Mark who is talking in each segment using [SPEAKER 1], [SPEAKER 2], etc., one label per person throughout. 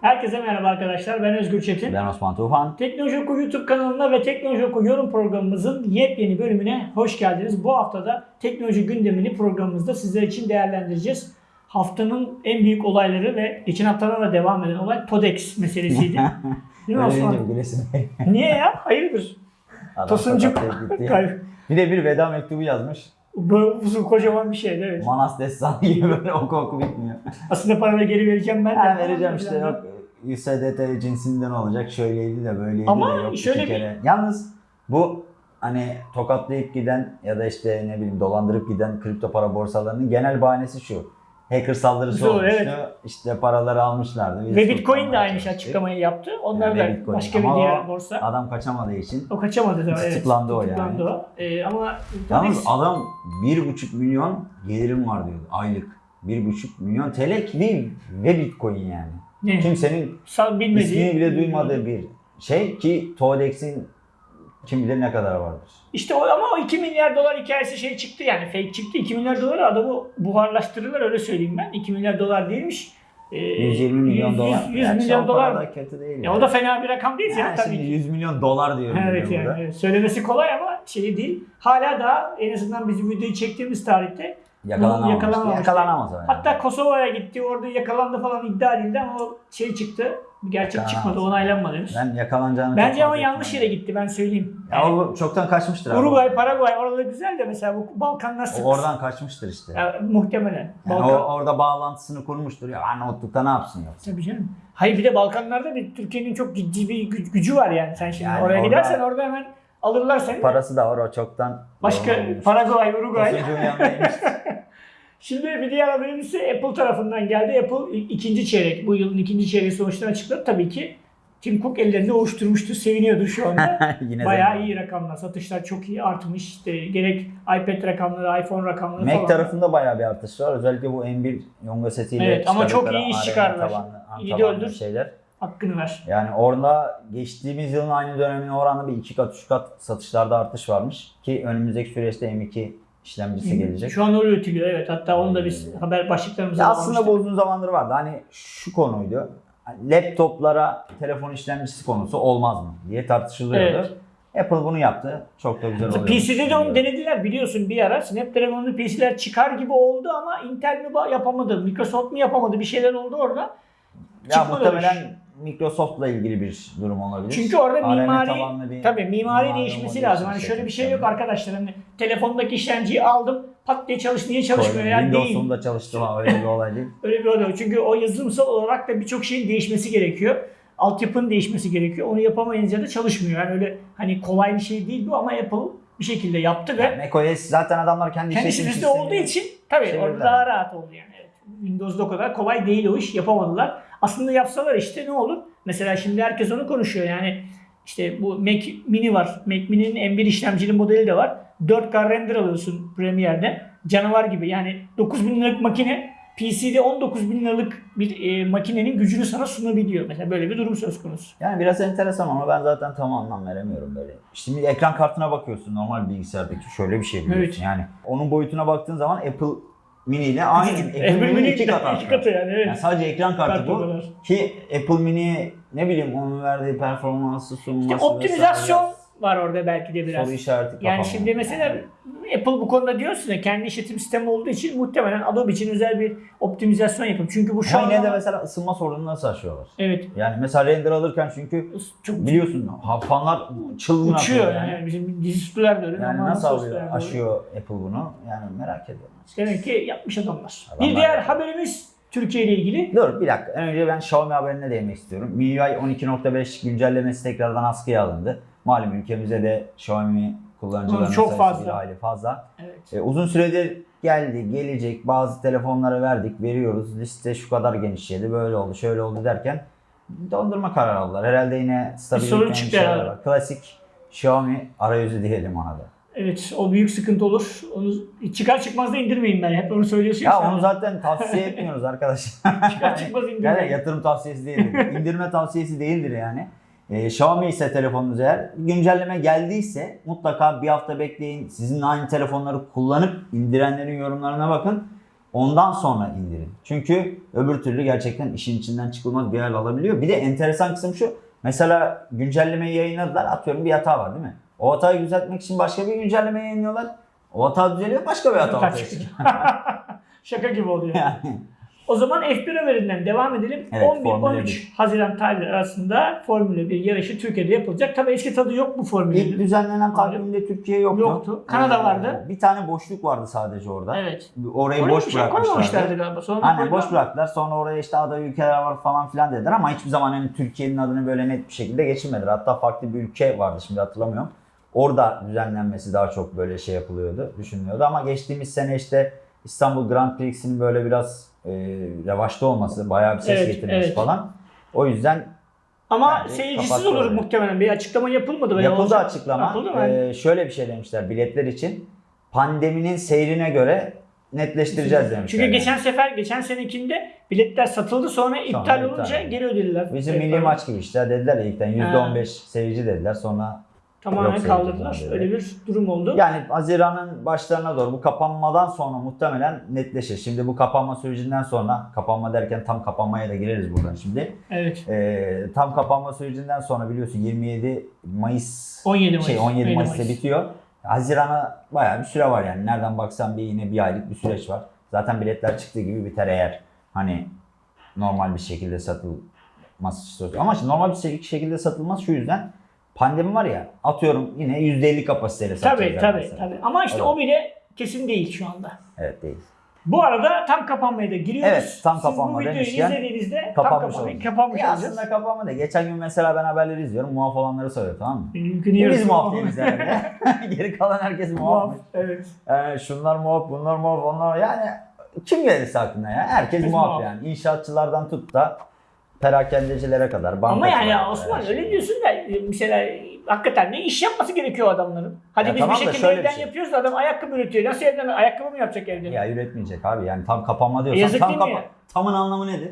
[SPEAKER 1] Herkese merhaba arkadaşlar. Ben Özgür Çetin.
[SPEAKER 2] Ben Osman Tufan.
[SPEAKER 1] Teknoloji Oku YouTube kanalına ve Teknoloji Oku yorum programımızın yepyeni bölümüne hoş geldiniz. Bu haftada teknoloji gündemini programımızda sizler için değerlendireceğiz. Haftanın en büyük olayları ve geçen haftadan da devam eden olay TODEX meselesiydi. Değil mi Osman? Niye ya? Hayırdır?
[SPEAKER 2] Adam
[SPEAKER 1] Tosuncuk.
[SPEAKER 2] Bir de bir veda mektubu yazmış.
[SPEAKER 1] Böyle uzun kocaman bir şeydi evet.
[SPEAKER 2] Manas destanı gibi böyle oku oku bitmiyor.
[SPEAKER 1] Aslında paranı geri vereceğim ben de.
[SPEAKER 2] Ha, vereceğim işte yok. USDT cinsinden olacak şöyleydi de böyleydi
[SPEAKER 1] Ama
[SPEAKER 2] de yok
[SPEAKER 1] şöyle bir-
[SPEAKER 2] kere. Yalnız bu hani tokatlayıp giden ya da işte ne bileyim dolandırıp giden kripto para borsalarının genel bahanesi şu. Hacker saldırısı
[SPEAKER 1] Doğru,
[SPEAKER 2] olmuştu.
[SPEAKER 1] evet.
[SPEAKER 2] İşte paraları almışlardı. Biz
[SPEAKER 1] Ve Bitcoin de aynı
[SPEAKER 2] çalıştık.
[SPEAKER 1] açıklamayı yaptı. Onlar
[SPEAKER 2] Yani
[SPEAKER 1] da
[SPEAKER 2] Bitcoin.
[SPEAKER 1] başka bir
[SPEAKER 2] Ama
[SPEAKER 1] diğer
[SPEAKER 2] o
[SPEAKER 1] borsa.
[SPEAKER 2] Adam kaçamadığı için.
[SPEAKER 1] O kaçamadı da evet.
[SPEAKER 2] Tutuklandı o yani.
[SPEAKER 1] O. Ee, ama
[SPEAKER 2] Yalnız adam 1,5 milyon gelirim var diyordu aylık. 1,5 milyon TL ve Bitcoin yani.
[SPEAKER 1] Ne?
[SPEAKER 2] Kimsenin
[SPEAKER 1] bilmediği.
[SPEAKER 2] ismini bile duymadığı bir şey ki Todex'in kim bilir ne kadar vardır.
[SPEAKER 1] İşte o ama o 2 milyar dolar hikayesi şey çıktı yani fake çıktı. 2 milyar doları adamı buharlaştırırlar öyle söyleyeyim ben. 2 milyar dolar değilmiş. Ee,
[SPEAKER 2] 120 milyon
[SPEAKER 1] 100,
[SPEAKER 2] dolar.
[SPEAKER 1] 100, 100
[SPEAKER 2] Gerçi
[SPEAKER 1] milyon dolar
[SPEAKER 2] da kötü değil.
[SPEAKER 1] Ya o da fena bir rakam değil
[SPEAKER 2] yani
[SPEAKER 1] tabii
[SPEAKER 2] şimdi
[SPEAKER 1] ki.
[SPEAKER 2] 100 milyon dolar diyorum.
[SPEAKER 1] Evet yani
[SPEAKER 2] burada.
[SPEAKER 1] söylemesi kolay ama şey değil. Hala daha en azından bizim videoyu çektiğimiz tarihte
[SPEAKER 2] Yakalanamamış.
[SPEAKER 1] Yakalanamamış.
[SPEAKER 2] Yakalanamaz. yani.
[SPEAKER 1] hatta Kosova'ya gitti orada yakalandı falan iddia edildi ama o şey çıktı. Gerçek
[SPEAKER 2] Yakalanamaz.
[SPEAKER 1] çıkmadı onaylanmadı henüz.
[SPEAKER 2] ben yakalanacağını
[SPEAKER 1] Bence ama yanlış yere gitti ben söyleyeyim.
[SPEAKER 2] Ya
[SPEAKER 1] Yani
[SPEAKER 2] o çoktan kaçmıştır abi.
[SPEAKER 1] Uruguay, Paraguay oraları güzel de mesela bu Balkanlar sıkıntı.
[SPEAKER 2] oradan kaçmıştır işte.
[SPEAKER 1] Ya, muhtemelen.
[SPEAKER 2] Yani
[SPEAKER 1] Balkan...
[SPEAKER 2] o, orada bağlantısını kurmuştur. Ya Arnavutluk'ta ne yapsın yoksa?
[SPEAKER 1] Tabii canım. Hayır bir de Balkanlarda bir Türkiye'nin çok ciddi bir gü- gücü var yani. Sen şimdi
[SPEAKER 2] Yani
[SPEAKER 1] oraya
[SPEAKER 2] orada-
[SPEAKER 1] gidersen orada hemen alırlar seni.
[SPEAKER 2] Parası da var o çoktan.
[SPEAKER 1] Başka. Paraguay, Uruguay. Şimdi bir diğer haberimiz ise Apple tarafından geldi. Apple ikinci çeyrek, bu yılın ikinci çeyreği sonuçlarını açıkladı. Tabii ki Tim Cook ellerinde ovuşturmuştu, seviniyordu şu anda.
[SPEAKER 2] Yine
[SPEAKER 1] Bayağı
[SPEAKER 2] zengin.
[SPEAKER 1] iyi rakamlar, satışlar çok iyi artmış. İşte gerek iPad rakamları, iPhone rakamları
[SPEAKER 2] Mac
[SPEAKER 1] falan.
[SPEAKER 2] tarafında bayağı bir artış var. Özellikle bu M1 Yonga setiyle
[SPEAKER 1] Evet, ama çok iyi iş çıkardılar. İyi de öldür.
[SPEAKER 2] şeyler.
[SPEAKER 1] Hakkını ver.
[SPEAKER 2] Yani orada geçtiğimiz yılın aynı dönemine oranla bir iki kat, üç kat satışlarda artış varmış. Ki önümüzdeki süreçte M2 işlemcisi gelecek.
[SPEAKER 1] Şu an öyle üretiliyor evet. Hatta onu da biz haber başlıklarımızda
[SPEAKER 2] Ya aslında bu uzun zamandır vardı. Hani şu konuydu. Hani Laptoplara telefon işlemcisi konusu olmaz mı diye tartışılıyordu.
[SPEAKER 1] Evet.
[SPEAKER 2] Apple bunu yaptı. Çok da güzel oluyor.
[SPEAKER 1] PC'de de onu denediler biliyorsun bir ara. Snapdragon'lu PC'ler çıkar gibi oldu ama Intel mi yapamadı, Microsoft mu yapamadı bir şeyler oldu orada.
[SPEAKER 2] Ya
[SPEAKER 1] çıkmadı
[SPEAKER 2] muhtemelen Microsoft'la ilgili bir durum olabilir.
[SPEAKER 1] Çünkü orada
[SPEAKER 2] ARM
[SPEAKER 1] mimari,
[SPEAKER 2] bir
[SPEAKER 1] tabii mimari,
[SPEAKER 2] mimari
[SPEAKER 1] değişmesi lazım. Hani şöyle bir şey yok arkadaşlar. Hani telefondaki işlemciyi aldım, pat diye çalış, niye çalışmıyor
[SPEAKER 2] Koydum.
[SPEAKER 1] yani değil.
[SPEAKER 2] Windows'un da çalıştı ama öyle bir olay değil.
[SPEAKER 1] Öyle bir olay. Çünkü o yazılımsal olarak da birçok şeyin değişmesi gerekiyor. Altyapının değişmesi gerekiyor. Onu yapamayınca da çalışmıyor. Yani öyle hani kolay bir şey değil bu ama Apple bir şekilde yaptı ve
[SPEAKER 2] Yani macOS zaten adamlar kendi,
[SPEAKER 1] kendi
[SPEAKER 2] işletim
[SPEAKER 1] olduğu için tabii orada daha rahat oldu yani. Evet. Windows'da o kadar kolay değil o iş yapamadılar. Aslında yapsalar işte ne olur? Mesela şimdi herkes onu konuşuyor yani işte bu Mac Mini var. Mac Mini'nin M1 işlemcili modeli de var. 4K render alıyorsun Premiere'de. Canavar gibi yani 9000 liralık makine PC'de 19 bin liralık bir e, makinenin gücünü sana sunabiliyor. Mesela böyle bir durum söz konusu.
[SPEAKER 2] Yani biraz enteresan ama ben zaten tam anlam veremiyorum böyle. Şimdi ekran kartına bakıyorsun normal bilgisayardaki şöyle bir şey biliyorsun.
[SPEAKER 1] Evet.
[SPEAKER 2] Yani onun boyutuna baktığın zaman Apple Mini ile aynı. Apple
[SPEAKER 1] M1
[SPEAKER 2] Mini
[SPEAKER 1] Mini
[SPEAKER 2] iki kat
[SPEAKER 1] iki
[SPEAKER 2] arttı.
[SPEAKER 1] katı yani evet.
[SPEAKER 2] Yani sadece ekran kartı
[SPEAKER 1] Kart
[SPEAKER 2] bu.
[SPEAKER 1] kadar.
[SPEAKER 2] Ki Apple Mini ne bileyim onun verdiği performansı sunması
[SPEAKER 1] İşte optimizasyon
[SPEAKER 2] vesaire,
[SPEAKER 1] var orada belki de biraz.
[SPEAKER 2] soru işareti
[SPEAKER 1] Yani
[SPEAKER 2] kafama.
[SPEAKER 1] şimdi mesela Apple bu konuda diyorsun ya kendi işletim sistemi olduğu için muhtemelen Adobe için özel bir optimizasyon yapın. Çünkü bu şu an
[SPEAKER 2] yine de mesela ısınma sorununu nasıl aşıyorlar?
[SPEAKER 1] evet
[SPEAKER 2] Yani mesela render alırken çünkü
[SPEAKER 1] çok
[SPEAKER 2] biliyorsun fanlar çılgın
[SPEAKER 1] uçuyor
[SPEAKER 2] atıyor
[SPEAKER 1] yani. bizim dizüstüler de öyle.
[SPEAKER 2] Yani nasıl alıyor, aşıyor Apple bunu? Yani merak ediyorum.
[SPEAKER 1] Demek ki yapmış adamlar.
[SPEAKER 2] Adamlar
[SPEAKER 1] bir diğer haberimiz Türkiye ile ilgili.
[SPEAKER 2] Dur bir dakika. Önce ben Xiaomi haberine değinmek istiyorum. MIUI 12.5 güncellemesi tekrardan askıya alındı. Malum ülkemizde de Xiaomi kullanıcılarının
[SPEAKER 1] Çok fazla.
[SPEAKER 2] bir hayli fazla.
[SPEAKER 1] Evet.
[SPEAKER 2] E, uzun süredir geldi, gelecek, bazı telefonlara verdik, veriyoruz. Liste şu kadar genişledi, böyle oldu, şöyle oldu derken dondurma kararı aldılar. Herhalde yine stabilik yani
[SPEAKER 1] çıktı
[SPEAKER 2] şeyler var. Klasik Xiaomi arayüzü diyelim ona da.
[SPEAKER 1] Evet o büyük sıkıntı olur. Onu çıkar çıkmaz da indirmeyin ben. Hep onu söylüyorsun
[SPEAKER 2] Ya
[SPEAKER 1] sen.
[SPEAKER 2] onu zaten tavsiye etmiyoruz arkadaşlar.
[SPEAKER 1] çıkar çıkmaz
[SPEAKER 2] Yani
[SPEAKER 1] indirmeyin.
[SPEAKER 2] yatırım tavsiyesi değildir. İndirme tavsiyesi değildir yani. Ee, Xiaomi ise telefonunuz eğer güncelleme geldiyse mutlaka bir hafta bekleyin. Sizin aynı telefonları kullanıp indirenlerin yorumlarına bakın. Ondan sonra indirin. Çünkü öbür türlü gerçekten işin içinden çıkılmaz bir hal alabiliyor. Bir de enteresan kısım şu. Mesela güncellemeyi yayınladılar. Atıyorum bir hata var değil mi? O hatayı düzeltmek için başka bir güncelleme yayınlıyorlar. O hata düzeliyor başka bir hata ortaya.
[SPEAKER 1] Şaka gibi oluyor.
[SPEAKER 2] yani.
[SPEAKER 1] O zaman F1 haberinden devam edelim.
[SPEAKER 2] Evet, Formula
[SPEAKER 1] 11-13 Haziran tarihleri arasında Formula 1 yarışı Türkiye'de yapılacak. Tabii eski tadı yok bu Formula
[SPEAKER 2] İlk
[SPEAKER 1] 1'in.
[SPEAKER 2] düzenlenen takvimde Türkiye yoktu.
[SPEAKER 1] Yoktu. Kanada vardı.
[SPEAKER 2] Bir tane boşluk vardı sadece orada.
[SPEAKER 1] Evet.
[SPEAKER 2] Orayı
[SPEAKER 1] Oraya
[SPEAKER 2] boş
[SPEAKER 1] bir şey
[SPEAKER 2] bırakmışlardı.
[SPEAKER 1] galiba. Sonra
[SPEAKER 2] Aynen boş bıraktılar. Sonra oraya işte aday ülkeler var falan filan dediler ama hiçbir zaman hani Türkiye'nin adını böyle net bir şekilde geçirmediler. Hatta farklı bir ülke vardı şimdi hatırlamıyorum. Orada düzenlenmesi daha çok böyle şey yapılıyordu, düşünülüyordu ama geçtiğimiz sene işte İstanbul Grand Prix'sinin böyle biraz e, revaçta olması, bayağı bir ses
[SPEAKER 1] Evet,
[SPEAKER 2] getirmesi
[SPEAKER 1] evet.
[SPEAKER 2] falan. O yüzden
[SPEAKER 1] Ama
[SPEAKER 2] Bence
[SPEAKER 1] seyircisiz olur
[SPEAKER 2] orayı.
[SPEAKER 1] muhtemelen. Bir açıklama yapılmadı. veya
[SPEAKER 2] Yapıldı
[SPEAKER 1] olacak.
[SPEAKER 2] açıklama.
[SPEAKER 1] Yapıldı mı?
[SPEAKER 2] Ee, şöyle bir şey demişler biletler için. Pandeminin seyrine göre netleştireceğiz demişler.
[SPEAKER 1] Çünkü
[SPEAKER 2] yani.
[SPEAKER 1] geçen sefer, geçen senekinde biletler satıldı sonra iptal
[SPEAKER 2] iptal
[SPEAKER 1] olunca geri ödediler.
[SPEAKER 2] Bizim milli maç gibi işte dediler ilkten %15 seyirci dediler sonra
[SPEAKER 1] Tamamen
[SPEAKER 2] Yok
[SPEAKER 1] kaldırdılar.
[SPEAKER 2] falan
[SPEAKER 1] Öyle bir durum oldu.
[SPEAKER 2] yani Haziran'ın başlarına doğru bu kapanmadan sonra muhtemelen netleşir. Şimdi bu kapanma sürecinden sonra kapanma derken tam kapanmaya da gireriz buradan şimdi.
[SPEAKER 1] Evet.
[SPEAKER 2] Ee, tam kapanma sürecinden sonra biliyorsun 27 Mayıs
[SPEAKER 1] 17 Mayıs.
[SPEAKER 2] şey 17
[SPEAKER 1] 17
[SPEAKER 2] Mayıs'ta
[SPEAKER 1] Mayıs.
[SPEAKER 2] bitiyor. Haziran'a bayağı bir süre var yani. Nereden baksan bir yine bir aylık bir süreç var. Zaten biletler çıktığı gibi biter eğer hani normal bir şekilde satılması. Ama normal bir şekilde satılmaz şu yüzden pandemi var ya atıyorum yine %50 kapasiteyle
[SPEAKER 1] Tabii
[SPEAKER 2] satacaklar
[SPEAKER 1] tabii
[SPEAKER 2] mesela.
[SPEAKER 1] tabii. Ama işte
[SPEAKER 2] Evet.
[SPEAKER 1] o bile kesin değil şu anda.
[SPEAKER 2] Evet değil.
[SPEAKER 1] Bu arada tam kapanmaya da giriyoruz.
[SPEAKER 2] Evet, tam
[SPEAKER 1] Siz
[SPEAKER 2] kapanma
[SPEAKER 1] bu videoyu
[SPEAKER 2] demişken
[SPEAKER 1] izlediğinizde tam
[SPEAKER 2] Kapanmış
[SPEAKER 1] kapanmayı
[SPEAKER 2] oldu.
[SPEAKER 1] kapanmış
[SPEAKER 2] Ya
[SPEAKER 1] olacağız.
[SPEAKER 2] aslında kapanma da. Geçen gün mesela ben haberleri izliyorum. Muaf olanları soruyor tamam mı?
[SPEAKER 1] Mümkün
[SPEAKER 2] Biz
[SPEAKER 1] yarısı
[SPEAKER 2] muaf değiliz herhalde. Geri kalan herkes muaf.
[SPEAKER 1] Muaf. Evet.
[SPEAKER 2] Ee, şunlar muaf, bunlar muaf, onlar yani kim gelirse aklına ya. Herkes
[SPEAKER 1] Biz
[SPEAKER 2] muaf
[SPEAKER 1] muaf.
[SPEAKER 2] yani. İnşaatçılardan tut da perakendecilere kadar.
[SPEAKER 1] Ama yani
[SPEAKER 2] kadar
[SPEAKER 1] Osman
[SPEAKER 2] şey.
[SPEAKER 1] öyle diyorsun da e, mesela hakikaten ne iş yapması gerekiyor adamların? Hadi
[SPEAKER 2] Ya
[SPEAKER 1] biz
[SPEAKER 2] tamam
[SPEAKER 1] bir şekilde evden
[SPEAKER 2] şey.
[SPEAKER 1] yapıyoruz da adam ayakkabı üretiyor. Nasıl evden ayakkabı mı yapacak evde?
[SPEAKER 2] Ya üretmeyecek abi yani tam kapanma diyorsan
[SPEAKER 1] Yazık
[SPEAKER 2] tam kapa-? Tamın anlamı nedir?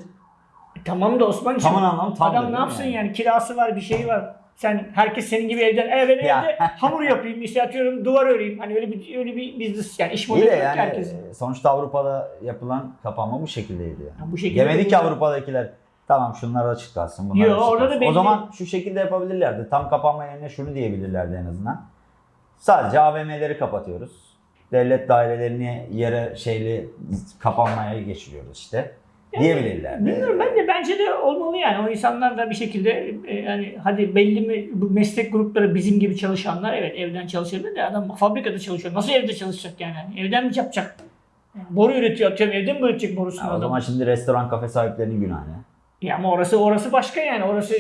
[SPEAKER 1] E, Tamam da Osman'cığım.
[SPEAKER 2] Tamın anlamı tam
[SPEAKER 1] Adam ne yapsın yani? kirası var bir şeyi var. Sen herkes senin gibi evden e ben
[SPEAKER 2] Ya.
[SPEAKER 1] evde hamur yapayım işte atıyorum duvar öreyim. Hani öyle bir öyle bir business yani iş modeli
[SPEAKER 2] de
[SPEAKER 1] yok
[SPEAKER 2] yani
[SPEAKER 1] herkesin.
[SPEAKER 2] e, sonuçta Avrupa'da yapılan kapanma bu şekildeydi yani.
[SPEAKER 1] Ya bu şekilde
[SPEAKER 2] Demedik ki Avrupa'dakiler tamam şunlar açık kalsın bunlar
[SPEAKER 1] Yo,
[SPEAKER 2] açık
[SPEAKER 1] orada da belli-
[SPEAKER 2] O zaman şu şekilde yapabilirlerdi. Tam kapanma yerine şunu diyebilirlerdi en azından. Sadece AVM'leri kapatıyoruz. Devlet dairelerini yere şeyli kapanmaya geçiriyoruz işte. diyebilirlerdi.
[SPEAKER 1] Bilmiyorum ben de bence de olmalı yani. O insanlar da bir şekilde e, yani hadi belli mi bu meslek grupları bizim gibi çalışanlar evet evden çalışabilir de adam fabrikada çalışıyor. Nasıl evde çalışacak yani? Hani Evden mi yapacak? Yani boru üretiyor atıyorum evden mi üretecek borusunu
[SPEAKER 2] o
[SPEAKER 1] adam?
[SPEAKER 2] zaman şimdi restoran kafe sahiplerinin günahı.
[SPEAKER 1] Ya ama orası orası başka yani. Orası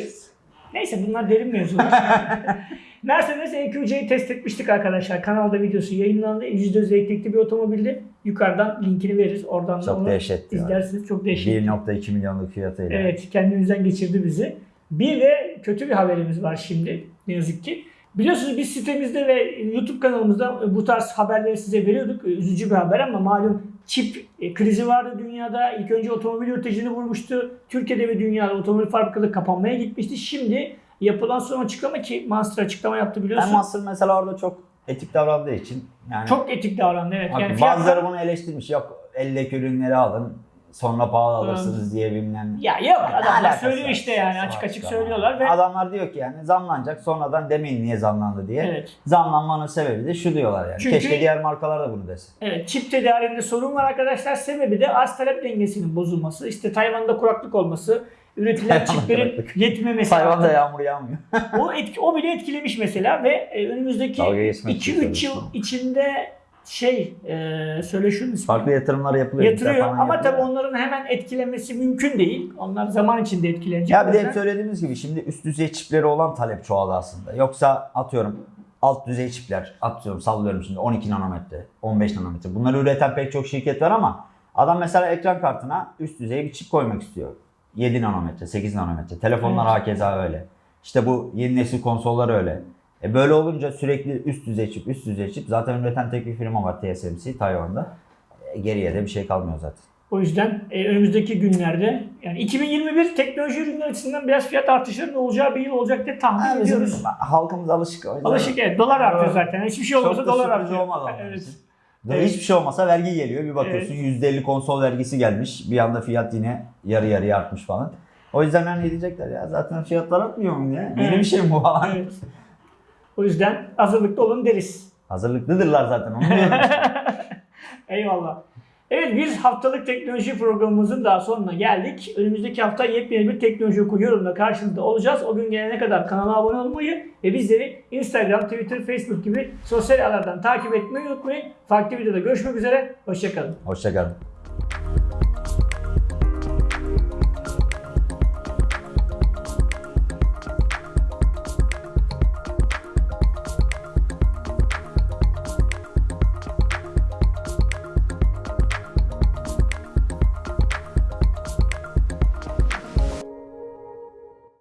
[SPEAKER 1] neyse bunlar derin mevzular. Mercedes EQC'yi test etmiştik arkadaşlar. Kanalda videosu yayınlandı. %100 elektrikli bir otomobildi. Yukarıdan linkini veririz. Oradan da
[SPEAKER 2] Çok
[SPEAKER 1] onu
[SPEAKER 2] dehşetti. ya.
[SPEAKER 1] izlersiniz. Çok dehşet.
[SPEAKER 2] 1.2 milyonluk fiyatıyla.
[SPEAKER 1] Evet kendimizden geçirdi bizi. Bir de kötü bir haberimiz var şimdi ne yazık ki. Biliyorsunuz biz sitemizde ve YouTube kanalımızda bu tarz haberleri size veriyorduk. Üzücü bir haber ama malum çip e, krizi vardı dünyada. İlk önce otomobil üreticini vurmuştu. Türkiye'de ve dünyada otomobil fabrikaları kapanmaya gitmişti. Şimdi yapılan son açıklama ki Monster açıklama yaptı biliyorsun.
[SPEAKER 2] Ben Master mesela orada çok etik davrandığı için yani
[SPEAKER 1] Çok etik davrandı evet. Yani fiyatlar-
[SPEAKER 2] bazıları bunu eleştirmiş. Yok eldeki ürünleri alın sonra pahalı alırsınız diye bilmem.
[SPEAKER 1] ya yok
[SPEAKER 2] Ne
[SPEAKER 1] adamlar söylüyor
[SPEAKER 2] var?
[SPEAKER 1] işte yani açık açık
[SPEAKER 2] açıklama.
[SPEAKER 1] söylüyorlar ve
[SPEAKER 2] Adamlar diyor ki yani zamlanacak sonradan demeyin niye zamlandı diye.
[SPEAKER 1] evet.
[SPEAKER 2] Zamlanmanın sebebi de şu diyorlar yani.
[SPEAKER 1] Çünkü-
[SPEAKER 2] Keşke diğer markalar da bunu desin.
[SPEAKER 1] Evet, çip tedariğinde sorun var arkadaşlar. Sebebi de arz talep dengesinin bozulması. İşte Tayvan'da kuraklık olması, üretilen çiplerin yetmemesi.
[SPEAKER 2] Tayvan'da yağmur yağmıyor.
[SPEAKER 1] o, etki, o bile etkilemiş mesela ve e, önümüzdeki
[SPEAKER 2] Dalga geçmek için
[SPEAKER 1] 2-3 yıl içinde şey, e, söyle şunun ismi.
[SPEAKER 2] Farklı yatırımlar yapılıyor.
[SPEAKER 1] Yatırıyor ama
[SPEAKER 2] yapılıyor.
[SPEAKER 1] tabii onların hemen etkilemesi mümkün değil. Onlar zaman içinde etkilenecek.
[SPEAKER 2] Ya bir de hep söylediğimiz gibi şimdi üst düzey çipleri olan talep çoğaldı aslında. Yoksa atıyorum alt düzey çipler atıyorum sallıyorum şimdi 12 nanometre, 15 nanometre. Bunları üreten pek çok şirket var ama adam mesela ekran kartına üst düzey bir çip koymak istiyor. 7 nanometre, 8 nanometre. Telefonlar
[SPEAKER 1] Evet.
[SPEAKER 2] hakeza öyle. İşte bu yeni nesil konsollar öyle. E böyle olunca sürekli üst düzey çip, üst düzey çip. Zaten üreten tek bir firma var TSMC Tayvan'da. E, geriye de bir şey kalmıyor zaten.
[SPEAKER 1] O yüzden e, önümüzdeki günlerde yani 2021 teknoloji ürünleri açısından biraz fiyat artışlarının olacağı bir yıl olacak diye tahmin
[SPEAKER 2] Ha,
[SPEAKER 1] ediyoruz.
[SPEAKER 2] bizim halkımız alışık. o yüzden-
[SPEAKER 1] Alışık evet. Dolar artıyor zaten. Hiçbir şey olmasa dolar artıyor.
[SPEAKER 2] onun
[SPEAKER 1] Evet. Evet.
[SPEAKER 2] Hiçbir şey olmasa vergi geliyor. Bir bakıyorsun %50 konsol vergisi gelmiş. Bir anda fiyat yine yarı yarıya artmış falan. O yüzden hani diyecekler ya zaten fiyatlar artmıyor mu ya? Yeni
[SPEAKER 1] Evet.
[SPEAKER 2] bir şey mi bu falan?
[SPEAKER 1] Evet. O yüzden hazırlıklı olun deriz.
[SPEAKER 2] Hazırlıklıdırlar zaten onu diyorum.
[SPEAKER 1] Eyvallah. Evet bir haftalık teknoloji programımızın daha sonuna geldik. Önümüzdeki hafta yepyeni bir teknoloji oku yorumla karşınızda olacağız. O gün gelene kadar kanala abone olmayı ve bizleri Instagram, Twitter, Facebook gibi sosyal ağlardan takip etmeyi unutmayın. Farklı videoda görüşmek üzere. Hoşçakalın.
[SPEAKER 2] Hoşçakalın.